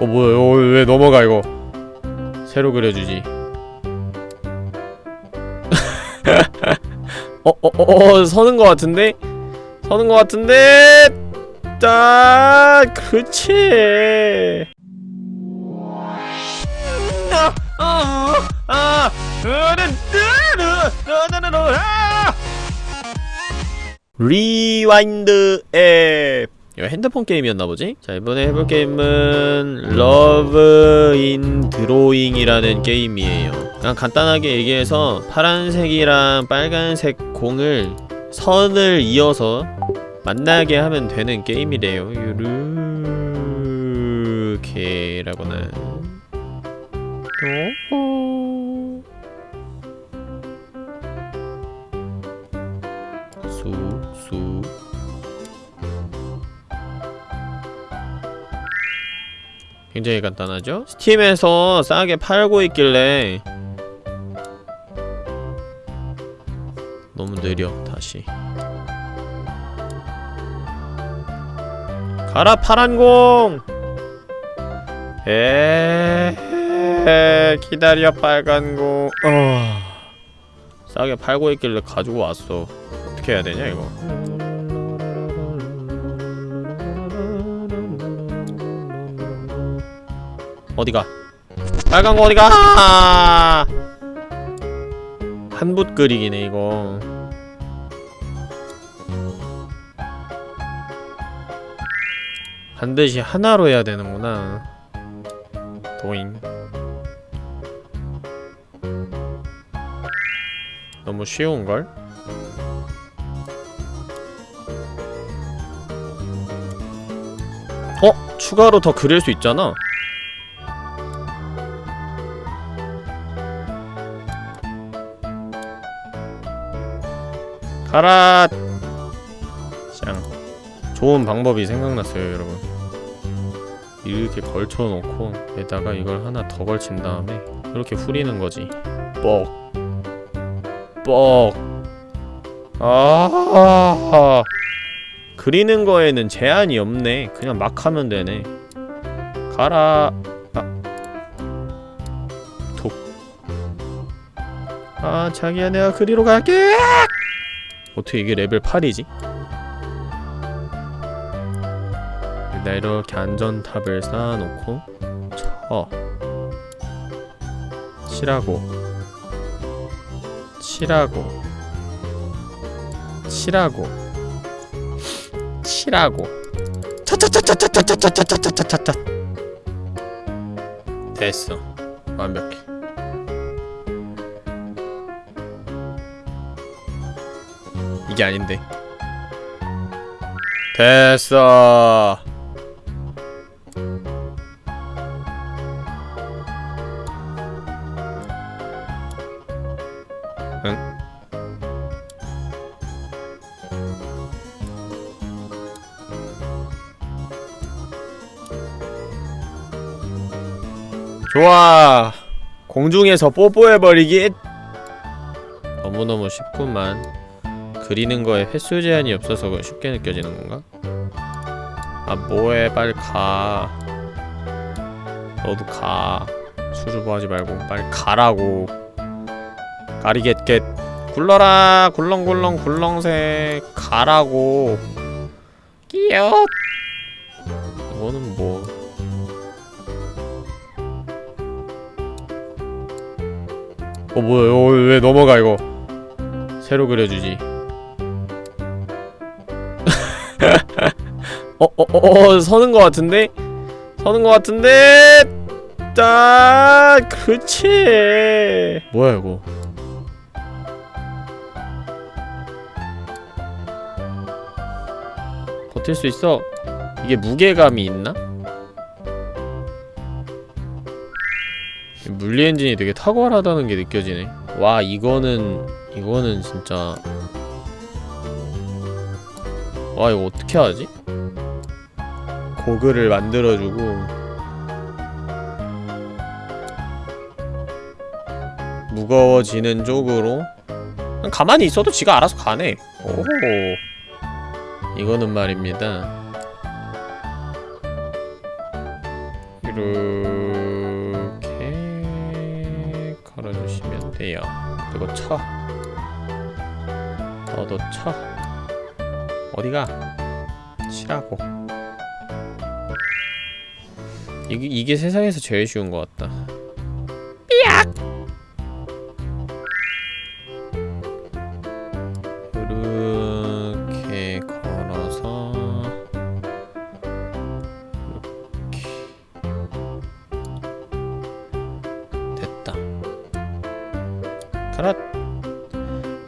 어 뭐야 어, 왜 넘어가 이거 새로 그려주지 어, 어, 어, 어, 서는 것 같은데? 서는 것 같은데? 딱, 그치. rewind 앱 이거 핸드폰 게임이었나 보지? 자 이번에 해볼 게임은 Love in Drawing이라는 게임이에요. 그냥 간단하게 얘기해서 파란색이랑 빨간색 공을 선을 이어서 만나게 하면 되는 게임이래요. 요르게라고는 굉장히 간단하죠? 스팀에서 싸게 팔고 있길래 너무 느려 다시. 가라 파란공! 에 기다려 빨간공. 어. 싸게 팔고 있길래 가지고 왔어. 어떻게 해야 되냐 이거 어디가? 빨간 거 어디가? 한붓 그리기네 이거. 반드시 하나로 해야 되는구나. 도잉. 너무 쉬운걸? 어? 추가로 더 그릴 수 있잖아 가라. 짱. 좋은 방법이 생각났어요 여러분. 이렇게 걸쳐놓고 에다가 이걸 하나 더 걸친 다음에 이렇게 후리는 거지. 뻑. 뻑. 아 그리는 거에는 제한이 없네. 그냥 막 하면 되네. 가라. 아. 톡. 아 자기야 내가 그리러 갈게 어떻게 이게 레벨 8이지? 일단 이렇게 안전탑을 쌓아놓고 쳐 칠하고 칠하고 칠하고 칠하고 차차차차차차차차차차차차 됐어 완벽해 이게 아닌데. 됐어. 응? 좋아. 공중에서 뽀뽀해버리기. 너무너무 쉽구만 그리는 거에 횟수 제한이 없어서 쉽게 느껴지는 건가? 아 뭐해? 빨리 가. 너도 가. 수줍어하지 말고 빨리 가라고. 가리겟겟 굴러라. 굴렁굴렁 굴렁새. 가라고. 끼엇. 이거는 뭐. 어 뭐야? 어, 왜 넘어가 이거? 새로 그려주지 어, 어, 어, 어, 서는 것 같은데? 서는 것 같은데? 딱, 그치. 뭐야, 이거. 버틸 수 있어. 이게 무게감이 있나? 물리 엔진이 되게 탁월하다는 게 느껴지네. 와, 이거는, 이거는 진짜. 와, 이거 어떻게 하지? 고글을 만들어주고 무거워지는 쪽으로 가만히 있어도 지가 알아서 가네. 오호. 이거는 말입니다. 이렇게 걸어주시면 돼요. 그리고 쳐. 너도 쳐. 어디가? 치라고 이게, 이게 세상에서 제일 쉬운 것 같다. 이렇게 걸어서 이렇게. 됐다. 가라.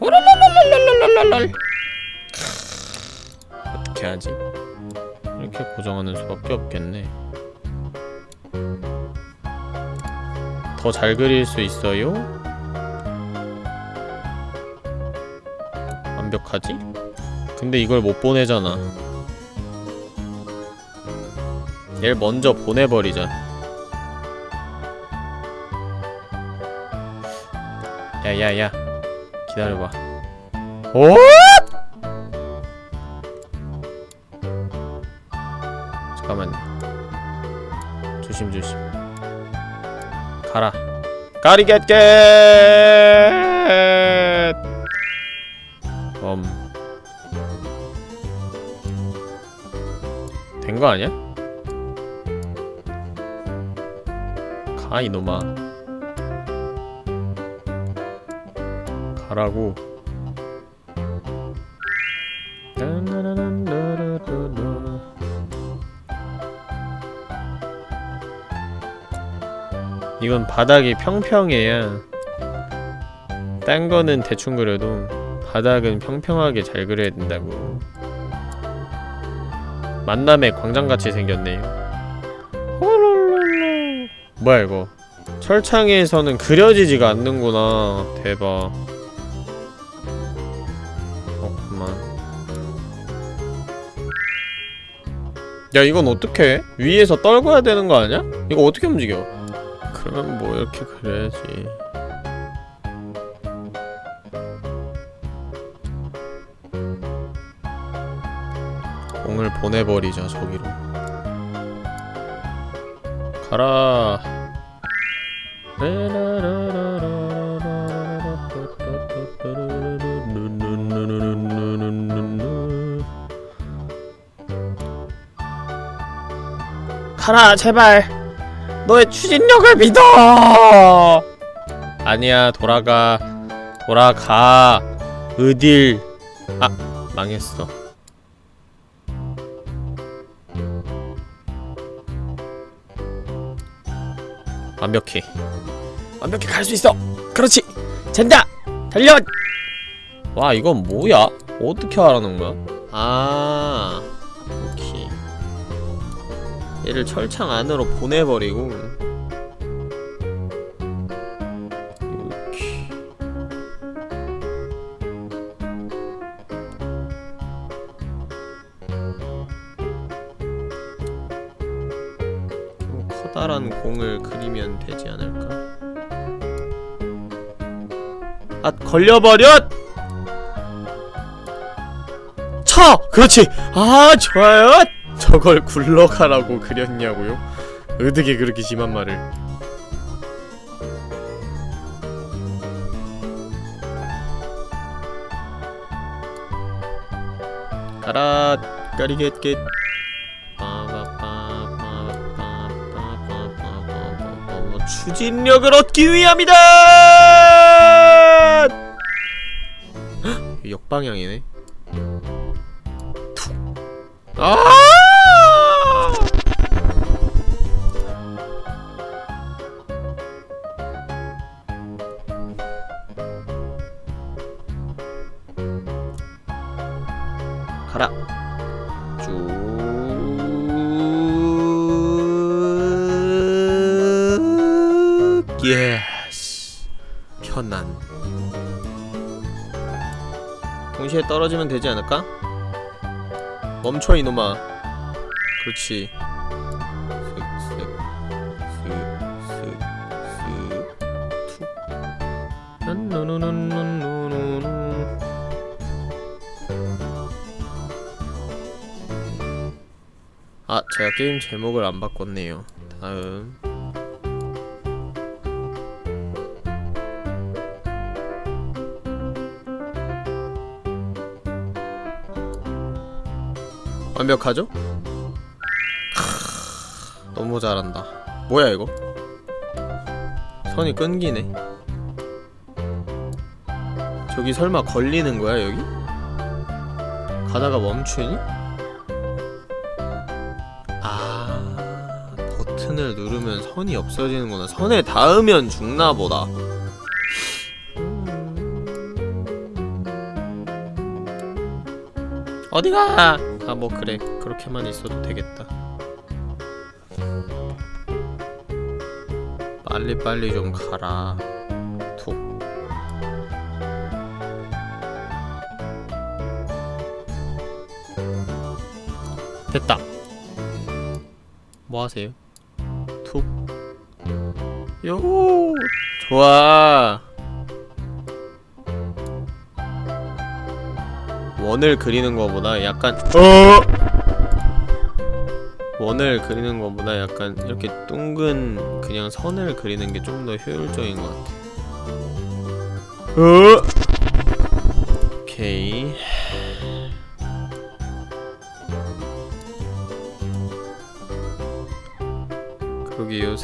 호랄랄랄랄랄랄랄. 어떻게 하지? 이렇게 고정하는 수밖에 없겠네 더 잘 그릴 수 있어요? 완벽하지? 근데 이걸 못 보내잖아 얘를 먼저 보내버리자 야야야 기다려봐 오! 잠깐만요 조심조심 가라 까리겟겟 음. 된거 아니야? 가 이놈아 가라고 이건 바닥이 평평해야. 딴 거는 대충 그려도 바닥은 평평하게 잘 그려야 된다고. 만남의 광장같이 생겼네요. 뭐야 이거? 철창에서는 그려지지가 않는구나. 대박. 그렇구만. 야 이건 어떻게 위에서 떨궈야 되는 거 아니야? 이거 어떻게 움직여? 그러면 뭐 이렇게 그려야지. 공을 보내버리자 저기로. 가라. 가라 제발 너의 추진력을 믿어! 아니야 돌아가. 돌아가. 어딜. 아 망했어. 완벽해. 완벽해 갈수 있어. 그렇지. 젠다! 달려 와 이건 뭐야? 어떻게 하라는 거야? 아 얘를 철창 안으로 보내버리고 커다란 공을 그리면 되지 않을까? 아 걸려버렸! 쳐! 그렇지! 아 좋아요! 저걸 굴러가라고 그렸냐고요? 어떻게 그렇게 심한 말을 가라 까리겟겟 추진력을 얻기 위함이다! 헉, 역방향이네 아! 가라. 쭉. 예스. 편안. 동시에 떨어지면 되지 않을까? 멈춰 이놈아. 그렇지. 슥 툭. 아, 제가 게임 제목을 안 바꿨네요. 다음 완벽하죠? 크, 너무 잘한다 뭐야 이거? 선이 끊기네 저기 설마 걸리는 거야 여기? 가다가 멈추니? 누르면 선이 없어지는구나. 선에 닿으면 죽나 보다. 어디가? 아 뭐 그래. 그렇게만 있어도 되겠다. 빨리빨리 좀 가라. 툭. 됐다. 뭐 하세요? 툭 요! 좋아 원을 그리는 거보다 약간 어! 원을 그리는 거보다 약간 이렇게 둥근 그냥 선을 그리는 게좀더 효율적인 것 같아 어?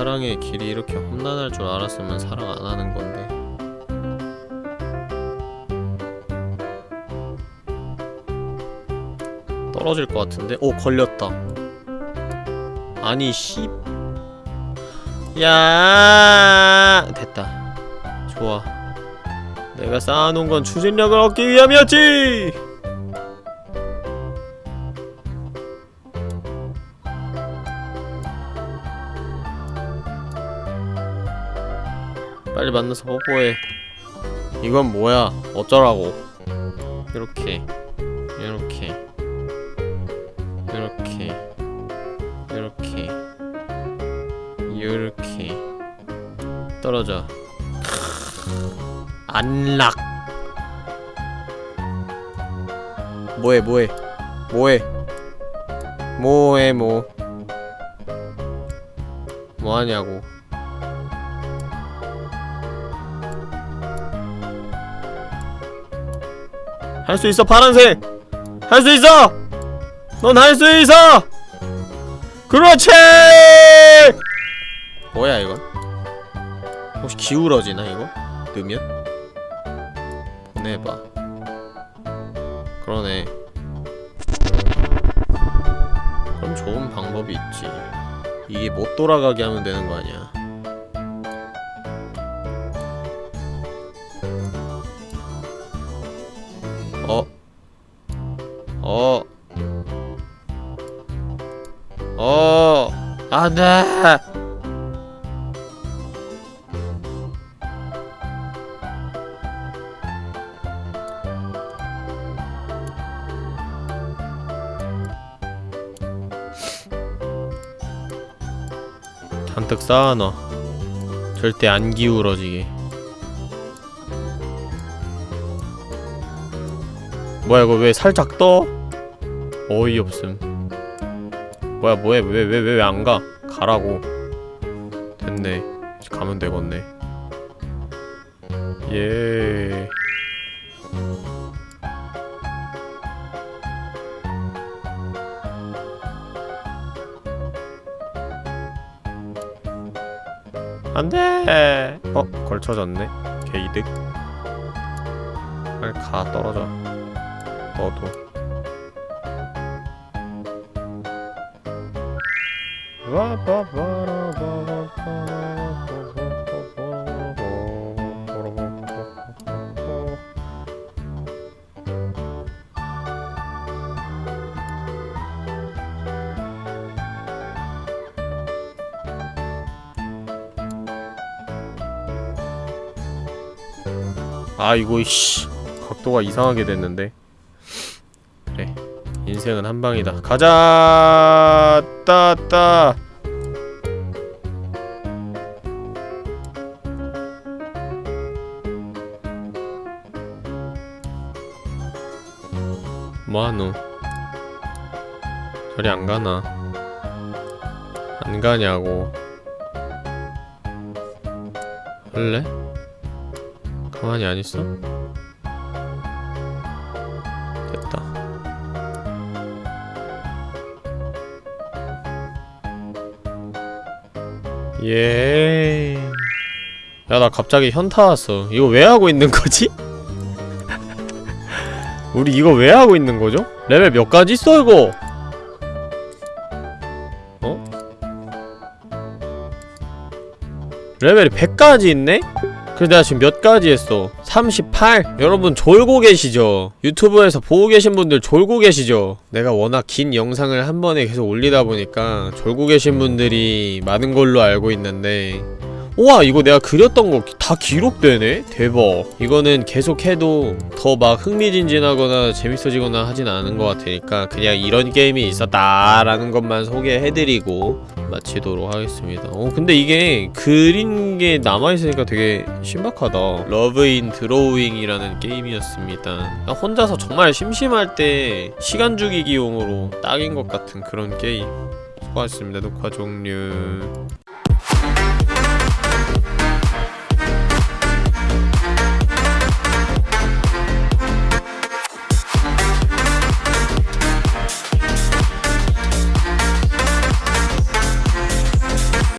사랑의 길이 이렇게 험난할 줄 알았으면 사랑 안 하는 건데 떨어질 것 같은데? 오 걸렸다 아니 씨. 야 됐다. 좋아. 내가 쌓아놓은 건 추진력을 얻기 위함이었지. 빨리 만나서 뽀뽀해. 이건 뭐야? 어쩌라고? 이렇게, 이렇게, 이렇게. 이렇게. 이렇게. 떨어져. 안락. 뭐해 뭐해? 뭐해? 뭐해 뭐? 뭐하냐고 할 수 있어 파란색 할 수 있어 넌 할 수 있어 그렇지! 뭐야 이건? 혹시 기울어지나 이거? 넣으면? 보내봐 그러네 그럼 좋은 방법이 있지 이게 못 돌아가게 하면 되는 거 아니야 안 돼! 잔뜩 쌓아놔. 절대 안 기울어지게. 뭐야, 이거 왜 살짝 떠? 어이없음. 뭐야 뭐해 왜 왜 왜 왜 안 가? 가라고 됐네. 이제 가면 되겠네. 예. 안돼. 어 걸쳐졌네. 개이득. 빨리 가 떨어져. 너도 아 이거 씨. 각도가 이상하게 됐는데. 그래. 인생은 한방이다. 가자! 따따 저리 안 가나 안 가냐고 할래? 가만히 안 있어? 됐다 예. 야, 나 갑자기 현타 왔어. 이거 왜 하고 있는 거지? 우리 이거 왜 하고 있는 거죠? 레벨 몇 가지 있어, 이거? 어? 레벨이 100가지 있네? 그래서 내가 지금 몇 가지 했어? 38? 여러분 졸고 계시죠? 유튜브에서 보고 계신 분들 졸고 계시죠? 내가 워낙 긴 영상을 한 번에 계속 올리다 보니까 졸고 계신 분들이 많은 걸로 알고 있는데 우와 이거 내가 그렸던 거 다 기록되네? 대박. 이거는 계속해도 더 막 흥미진진하거나 재밌어지거나 하진 않은 것 같으니까 그냥 이런 게임이 있었다라는 것만 소개해드리고 마치도록 하겠습니다. 어 근데 이게 그린 게 남아있으니까 되게 신박하다. Love in Drawing이라는 게임이었습니다. 나 혼자서 정말 심심할 때 시간 죽이기용으로 딱인 것 같은 그런 게임. 수고하셨습니다. 녹화 종료